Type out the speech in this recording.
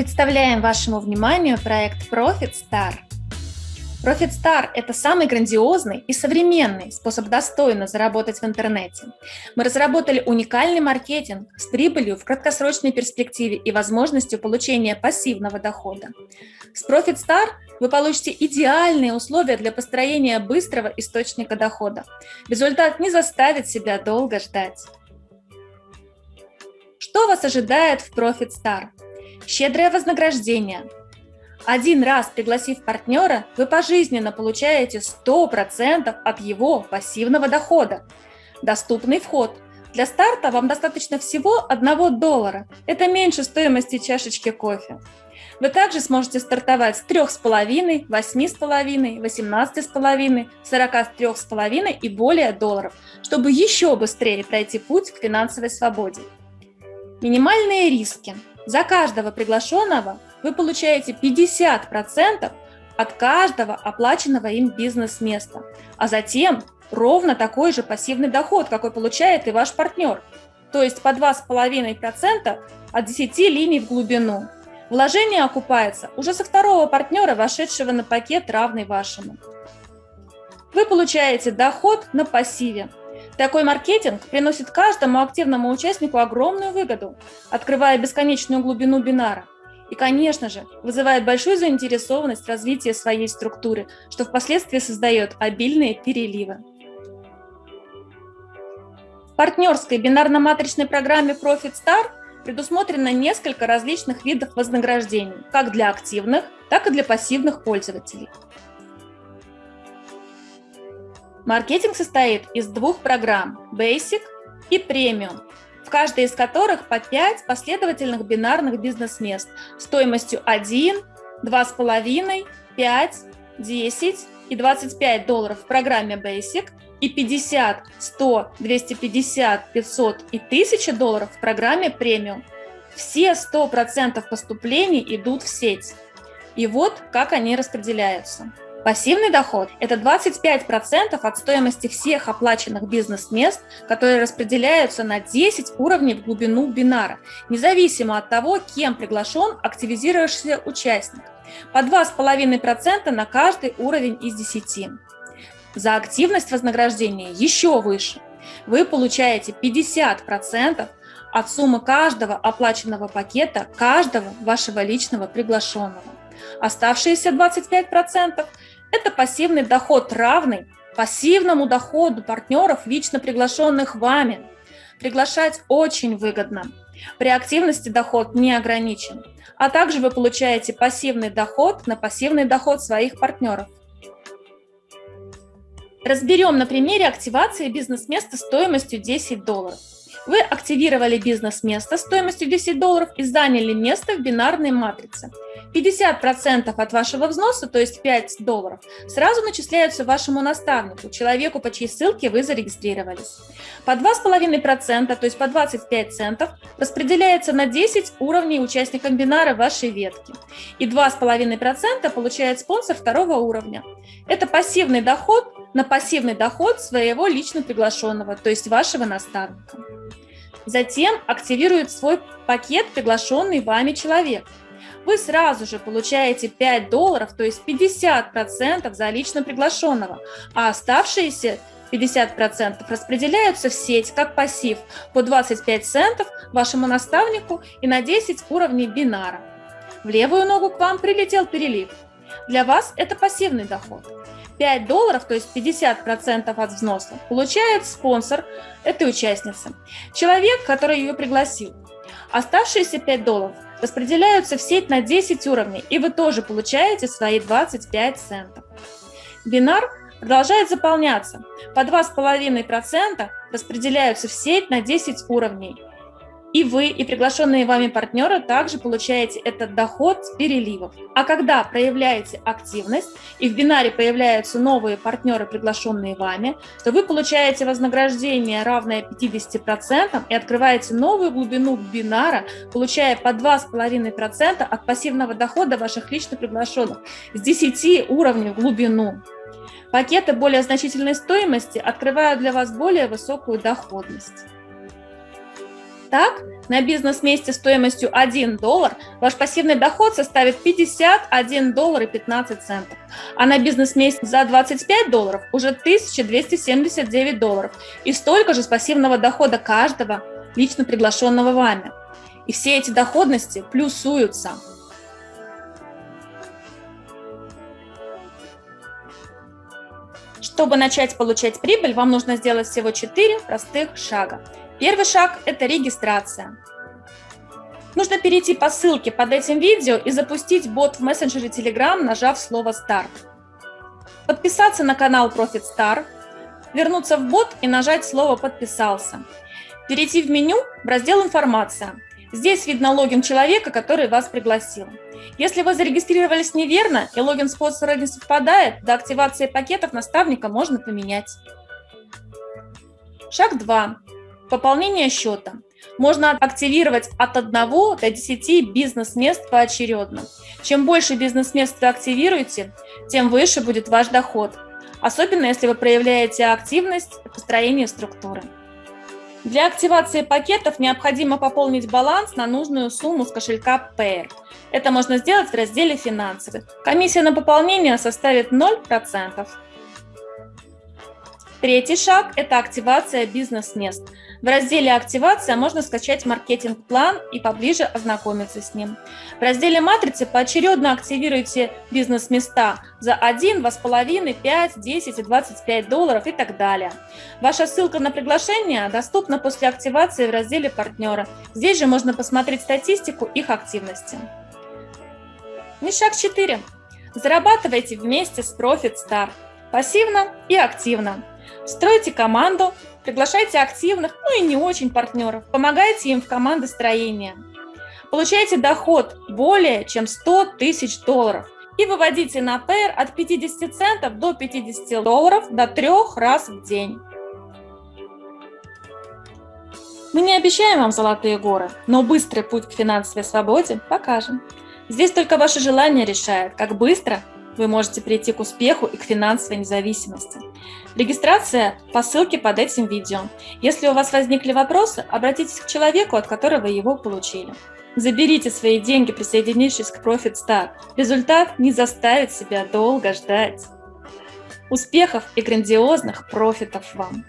Представляем вашему вниманию проект Profit Star. Profit Star – это самый грандиозный и современный способ достойно заработать в интернете. Мы разработали уникальный маркетинг с прибылью в краткосрочной перспективе и возможностью получения пассивного дохода. С Profit Star вы получите идеальные условия для построения быстрого источника дохода. Результат не заставит себя долго ждать. Что вас ожидает в Profit Star? Щедрое вознаграждение – один раз пригласив партнера, вы пожизненно получаете 100% от его пассивного дохода. Доступный вход. Для старта вам достаточно всего 1 доллара. Это меньше стоимости чашечки кофе. Вы также сможете стартовать с 3,5, 8,5, 18,5, 43,5 и более долларов, чтобы еще быстрее пройти путь к финансовой свободе. Минимальные риски. За каждого приглашенного вы получаете 50% от каждого оплаченного им бизнес-места, а затем ровно такой же пассивный доход, какой получает и ваш партнер, то есть по 2,5% от 10 линий в глубину. Вложение окупается уже со второго партнера, вошедшего на пакет, равный вашему. Вы получаете доход на пассиве. Такой маркетинг приносит каждому активному участнику огромную выгоду, открывая бесконечную глубину бинара. И, конечно же, вызывает большую заинтересованность развития своей структуры, что впоследствии создает обильные переливы. В партнерской бинарно-матричной программе Profit Star предусмотрено несколько различных видов вознаграждений, как для активных, так и для пассивных пользователей. Маркетинг состоит из двух программ – Basic и Premium, в каждой из которых по 5 последовательных бинарных бизнес-мест стоимостью 1, 2,5, 5, 10 и 25 долларов в программе Basic и 50, 100, 250, 500 и 1000 долларов в программе Premium. Все 100% поступлений идут в сеть. И вот как они распределяются. Пассивный доход – это 25% от стоимости всех оплаченных бизнес-мест, которые распределяются на 10 уровней в глубину бинара, независимо от того, кем приглашен активизировавшийся участник. По 2,5% на каждый уровень из 10. За активность вознаграждения еще выше. Вы получаете 50% от суммы каждого оплаченного пакета каждого вашего личного приглашенного. Оставшиеся 25% это пассивный доход, равный пассивному доходу партнеров, лично приглашенных вами. Приглашать очень выгодно. При активности доход не ограничен. А также вы получаете пассивный доход на пассивный доход своих партнеров. Разберем на примере активации бизнес-места стоимостью 10 долларов. Вы активировали бизнес-место стоимостью 10 долларов и заняли место в бинарной матрице. 50% от вашего взноса, то есть 5 долларов, сразу начисляются вашему наставнику, человеку, по чьей ссылке вы зарегистрировались. По 2,5%, то есть по 25 центов, распределяется на 10 уровней участникам бинара вашей ветки. И 2,5% получает спонсор второго уровня. Это пассивный доход на пассивный доход своего лично приглашенного, то есть вашего наставника. Затем активирует свой пакет приглашенный вами человек. Вы сразу же получаете 5 долларов, то есть 50% за лично приглашенного, а оставшиеся 50% распределяются в сеть как пассив по 25 центов вашему наставнику и на 10 уровней бинара. В левую ногу к вам прилетел перелив. Для вас это пассивный доход. 5 долларов, то есть 50% от взноса, получает спонсор этой участницы, человек, который ее пригласил. Оставшиеся 5 долларов распределяются в сеть на 10 уровней, и вы тоже получаете свои 25 центов. Бинар продолжает заполняться. По 2,5% распределяются в сеть на 10 уровней, и вы, и приглашенные вами партнеры также получаете этот доход с переливов. А когда проявляете активность, и в бинаре появляются новые партнеры, приглашенные вами, то вы получаете вознаграждение, равное 50%, и открываете новую глубину бинара, получая по 2,5% от пассивного дохода ваших лично приглашенных с 10 уровней в глубину. Пакеты более значительной стоимости открывают для вас более высокую доходность. Так, на бизнес-месте стоимостью 1 доллар, ваш пассивный доход составит 51 доллар и 15 центов. А на бизнес-месте за 25 долларов уже 1279 долларов. И столько же с пассивного дохода каждого лично приглашенного вами. И все эти доходности плюсуются. Чтобы начать получать прибыль, вам нужно сделать всего 4 простых шага. Первый шаг – это регистрация. Нужно перейти по ссылке под этим видео и запустить бот в мессенджере Telegram, нажав слово «Старт». Подписаться на канал Profit Star, вернуться в бот и нажать слово «Подписался». Перейти в меню в раздел «Информация». Здесь видно логин человека, который вас пригласил. Если вы зарегистрировались неверно и логин спонсора не совпадает, до активации пакетов наставника можно поменять. Шаг 2. Пополнение счета. Можно активировать от 1 до 10 бизнес-мест поочередно. Чем больше бизнес-мест вы активируете, тем выше будет ваш доход. Особенно, если вы проявляете активность в построении структуры. Для активации пакетов необходимо пополнить баланс на нужную сумму с кошелька Payer. Это можно сделать в разделе «Финансовых». Комиссия на пополнение составит 0%. Третий шаг – это активация бизнес-мест. В разделе «Активация» можно скачать маркетинг-план и поближе ознакомиться с ним. В разделе «Матрицы» поочередно активируйте бизнес-места за 1, 2,5, 5, 10 и 25 долларов и так далее. Ваша ссылка на приглашение доступна после активации в разделе «Партнеры». Здесь же можно посмотреть статистику их активности. И шаг 4. Зарабатывайте вместе с Profit Star. Пассивно и активно. Стройте команду, приглашайте активных, ну и не очень партнеров, помогайте им в командостроении. Получайте доход более чем 100 тысяч долларов и выводите на PR от 50 центов до 50 долларов до трех раз в день. Мы не обещаем вам золотые горы, но быстрый путь к финансовой свободе покажем. Здесь только ваше желание решает, как быстро вы можете прийти к успеху и к финансовой независимости. Регистрация по ссылке под этим видео. Если у вас возникли вопросы, обратитесь к человеку, от которого его получили. Заберите свои деньги, присоединившись к Profit Star. Результат не заставит себя долго ждать. Успехов и грандиозных профитов вам!